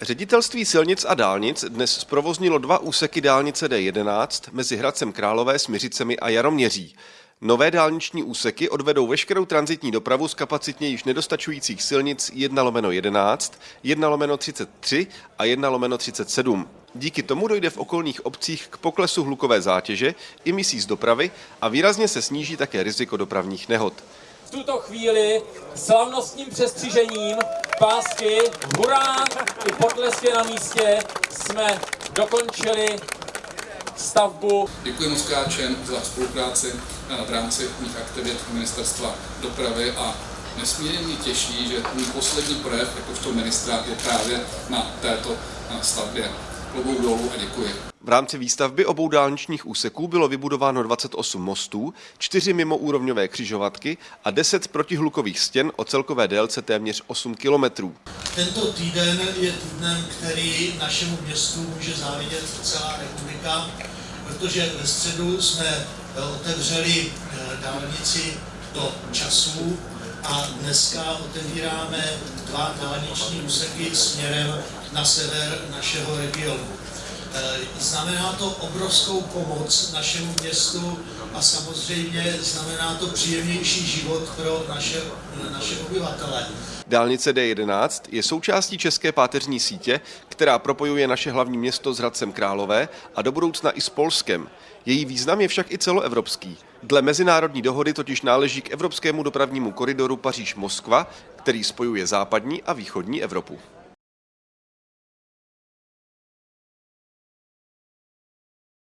Ředitelství silnic a dálnic dnes zprovoznilo dva úseky dálnice D11 mezi Hradcem Králové, Smiřicemi a Jaroměří. Nové dálniční úseky odvedou veškerou transitní dopravu z kapacitně již nedostačujících silnic 1 lomeno 11, 1 lomeno 33 a 1 lomeno 37. Díky tomu dojde v okolních obcích k poklesu hlukové zátěže, emisí z dopravy a výrazně se sníží také riziko dopravních nehod. v tuto chvíli slavnostním přestřižením pásky hurá i potlesky na místě jsme dokončili stavbu Děkuji moc Káčen za spolupráci v rámci mých aktivit Ministerstva dopravy a nesmírně mě těší, že můj poslední projev jakožto ministra je právě na této stavbě. Klobouk dolů a děkuji. V rámci výstavby obou dálničních úseků bylo vybudováno 28 mostů, 4 mimoúrovňové křižovatky a 10 protihlukových stěn o celkové délce téměř 8 kilometrů. Tento týden je týdnem, který našemu městu může závidět celá republika, protože ve středu jsme eh, otevřeli eh, dálnici do časů a dneska otevíráme dva dálniční úseky směrem na sever našeho regionu. Eh, Znamená to obrovskou pomoc našemu městu a samozřejmě znamená to příjemnější život pro naše, naše obyvatele. Dálnice D11 je součástí české páteřní sítě, která propojuje naše hlavní město s Hradcem Králové a do budoucna i s Polskem. Její význam je však i celoevropský. Dle mezinárodní dohody totiž náleží k evropskému dopravnímu koridoru Paříž-Moskva, který spojuje západní a východní Evropu.